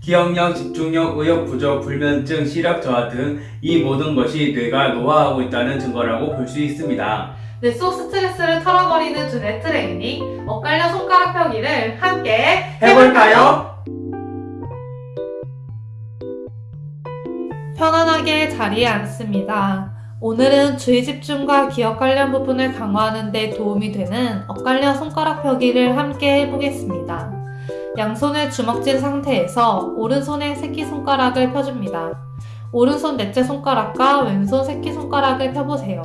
기억력, 집중력, 의욕 부족, 불면증, 시력 저하 등 이 모든 것이 뇌가 노화하고 있다는 증거라고 볼 수 있습니다. 뇌 속 스트레스를 털어버리는 두뇌 트레이닝, 엇갈려 손가락 펴기를 함께 해볼까요? 편안하게 자리에 앉습니다. 오늘은 주의 집중과 기억 관련 부분을 강화하는 데 도움이 되는 엇갈려 손가락 펴기를 함께 해보겠습니다. 양손을 주먹쥔 상태에서 오른손의 새끼손가락을 펴줍니다. 오른손 넷째 손가락과 왼손 새끼손가락을 펴보세요.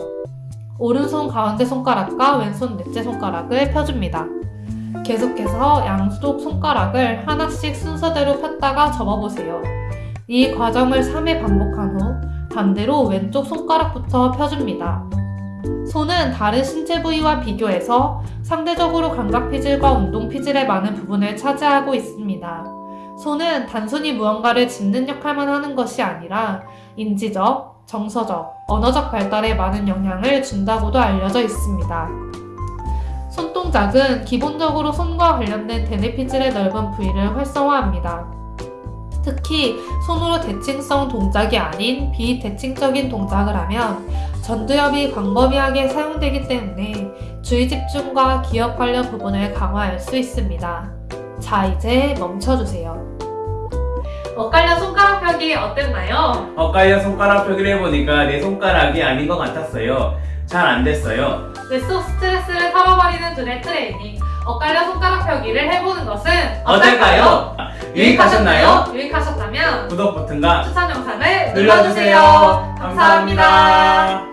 오른손 가운데 손가락과 왼손 넷째 손가락을 펴줍니다. 계속해서 양쪽 손가락을 하나씩 순서대로 폈다가 접어보세요. 이 과정을 3회 반복한 후 반대로 왼쪽 손가락부터 펴줍니다. 손은 다른 신체 부위와 비교해서 상대적으로 감각 피질과 운동 피질의 많은 부분을 차지하고 있습니다. 손은 단순히 무언가를 짚는 역할만 하는 것이 아니라 인지적, 정서적, 언어적 발달에 많은 영향을 준다고도 알려져 있습니다. 손동작은 기본적으로 손과 관련된 대뇌 피질의 넓은 부위를 활성화합니다. 특히 손으로 대칭성 동작이 아닌 비대칭적인 동작을 하면 전두엽이 광범위하게 사용되기 때문에 주의 집중과 기억 관련 부분을 강화할 수 있습니다. 자, 이제 멈춰주세요. 엇갈려 손가락 펴기 어땠나요? 엇갈려 손가락 펴기를 해보니까 내 손가락이 아닌 것 같았어요. 잘 안 됐어요. 뇌 속 스트레스를 털어버리는 두뇌 트레이닝 엇갈려 손가락 펴기를 해보는 것은 어떨까요? 유익하셨나요? 유익하셨다면 구독 버튼과 추천 영상을 눌러주세요. 감사합니다.